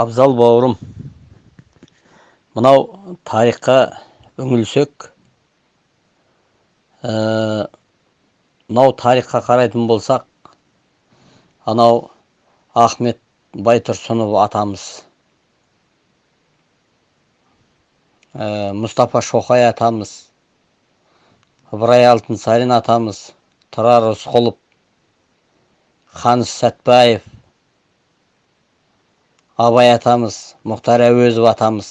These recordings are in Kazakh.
абзал бауырым. Мынау тарихқа үңілсек ә, мынау тарихқа қарайтын болсақ анау ахмет байтұрсынов атамыз ә, мұстафа шоқай атамыз ыбырай алтынсарин атамыз тұрар рысқұлов қаныш сәтбаев абай атамыз мұхтар әуезов атамыз.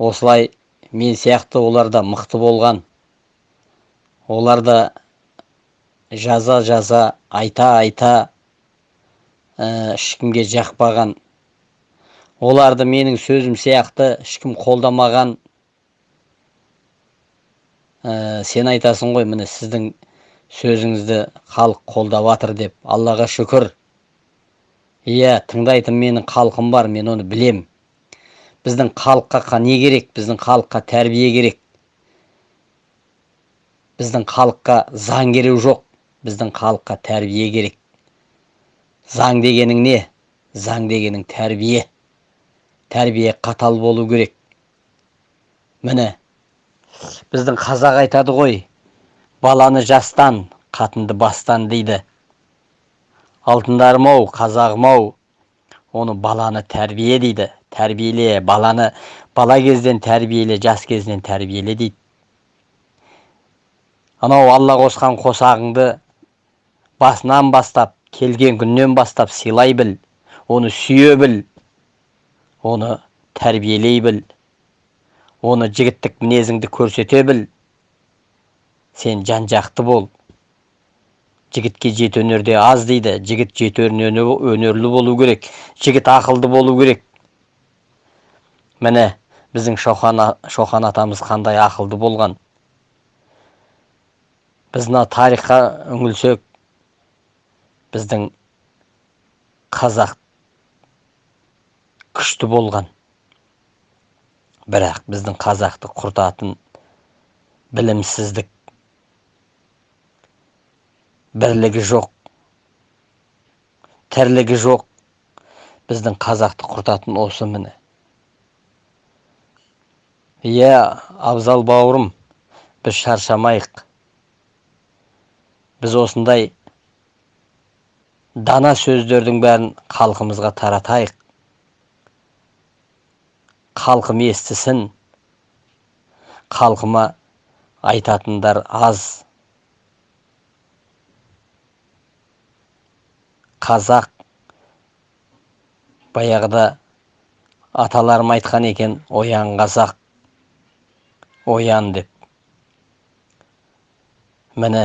Осылай мен сияқты олар да мықты болған. Олар да жаза жаза айта айта ә, ешкімге жақпаған. Оларды менің сөзім сияқты ешкім қолдамаған. Ә, сен айтасың ғой міне сіздің сөзіңізді халық қолдап жатыр деп. Аллаға шүкір. Иә тыңдайтын менің халқым бар мен оны білем. Біздің халыққа не керек? Біздің халыққа тәрбие керек. Біздің халыққа заң керек жоқ. Біздің халыққа тәрбие керек. Заң дегенің не? Заң дегенің тәрбие. Тәрбие қатал болу керек. Міне біздің қазақ айтады ғой баланы жастан қатынды бастан дейді. Алтындарым ау қазағым ау. Оны баланы тәрбие дейді. Тәрбиеле баланы бала кезден тәрбиеле жас кезінен тәрбиеле дейді. Анау алла қосқан қосағыңды басынан бастап келген күннен бастап сыйлай біл оны сүйе біл оны тәрбиелей біл оны жігіттік мінезіңді көрсете біл. Сен жан жақты бол. Жігітке жеті өнерде аз дейді жігіт жеті өнерлі болу керек жігіт ақылды болу керек. Міне біздің шоқан, шоқан атамыз қандай ақылды болған. Біз мына тарихқа үңілсек біздің қазақ күшті болған. Бірақ біздің қазақты құртатын білімсіздік бірлігі жоқ тірлігі жоқ. Біздің қазақты құртатын осы міне. Иә абзал бауырым біз шаршамайық. Біз осындай дана сөздердің бәрін халқымызға таратайық. Халқым естісін халқыма айтатындар аз. Қазақ баяғыда аталарым айтқан екен оян қазақ оян деп. Міне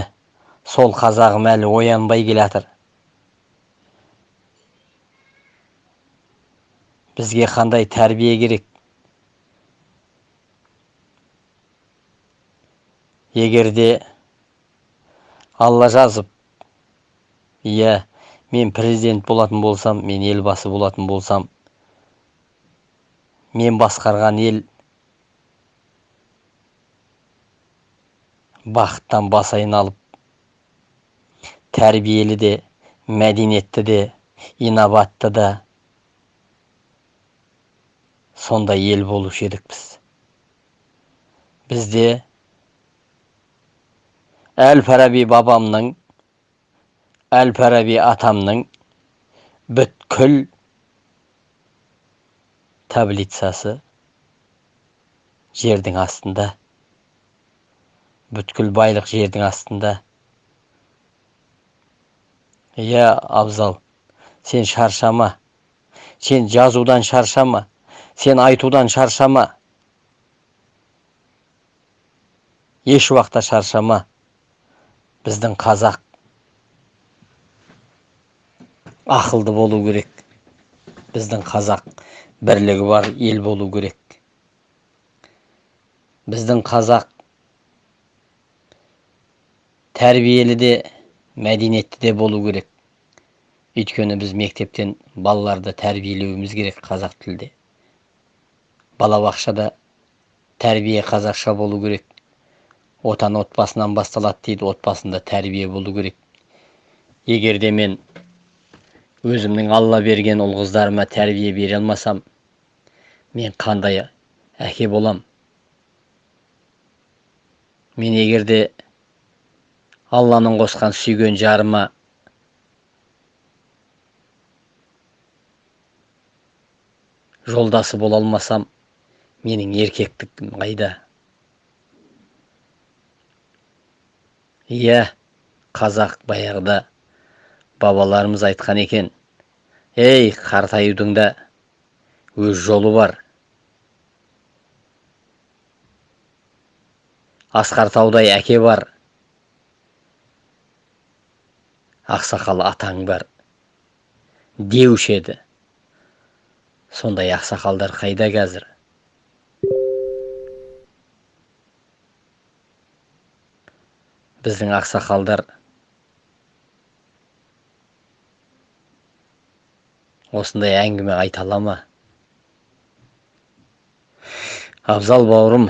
сол қазағым әлі оянбай келе бізге қандай тәрбие керек? Егер де алла жазып иә мен президент болатын болсам мен елбасы болатын болсам мен басқарған ел бақыттан бас айналып тәрбиелі де мәдениетті де инабатты да сондай ел болушы едік біз. Бізде әл фараби бабамның әл фараби атамның бүткіл таблицасы жердің астында бүткіл байлық жердің астында иә абзал сен шаршама сен жазудан шаршама сен айтудан шаршама еш уақытта шаршама біздің қазақ ақылды болу керек. Біздің қазақ бірлігі бар ел болу керек. Біздің қазақ тәрбиелі де мәдениетті де болу керек. Өйткені біз мектептен балаларды тәрбиелеуіміз керек қазақ тілде. Балабақшада тәрбие қазақша болу керек. Отан отбасынан басталады дейді отбасында тәрбие болу керек. Егер де мен өзімнің алла берген ұл қыздарыма тәрбие бере алмасам мен қандай әке болам? Мен егерде алланың қосқан сүйген жарыма жолдасы бола алмасам менің еркектігім қайда? Иә қазақ баяғыда бабаларымыз айтқан екен ей қартаюдың да өз жолы бар асқар таудай әке бар ақсақал атаң бар деуші еді. Сондай ақсақалдар қайда қазір? Біздің ақсақалдар осындай әңгіме айта ала ма? Абзал бауырым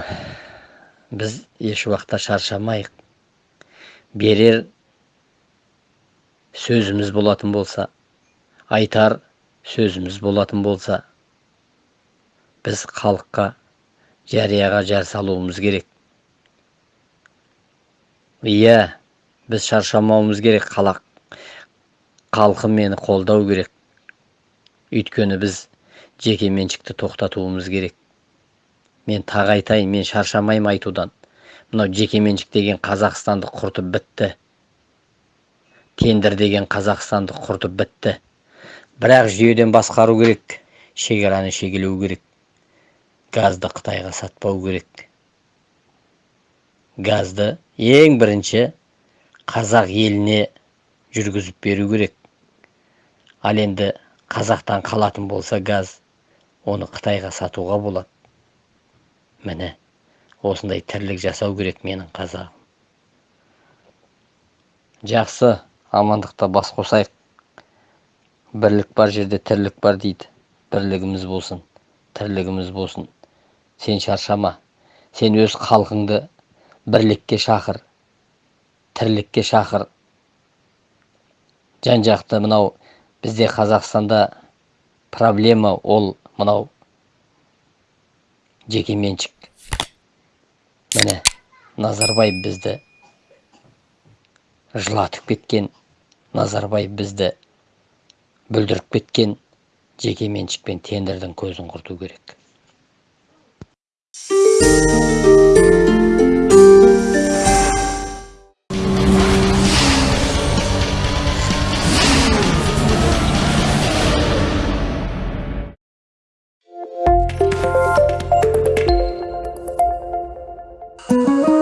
біз еш уақытта шаршамайық. Берер сөзіміз болатын болса айтар сөзіміз болатын болса біз халыққа жарияға жар салуымыз керек. Иә біз шаршамауымыз керек қалақ халқы мені қолдау керек. Өйткені біз жеке меншікті тоқтатуымыз керек. Мен тағы айтайын мен шаршамаймын айтудан. Мынау жеке меншік деген қазақстанды құртып бітті. Тендер деген қазақстанды құртып бітті. Бірақ жүйеден басқару керек шекараны шегелеу керек. Газды қытайға сатпау керек. Газды ең бірінші қазақ еліне жүргізіп беру керек. Ал енді қазақтан қалатын болса газ оны қытайға сатуға болады. Міне осындай тірлік жасау керек менің қазағым. Жақсы амандықта бас қосайық. Бірлік бар жерде тірлік бар дейді. Бірлігіміз болсын тірлігіміз болсын. Сен шаршама сен өз халқыңды бірлікке шақыр тірлікке шақыр. Жан жақты мынау бізде қазақстанда проблема ол мынау. Жеке меншік. Міне назарбаев бізді жылатып кеткен назарбаев бізді бүлдіріп кеткен жеке меншік пен тендердің көзін құрту керек. Oh.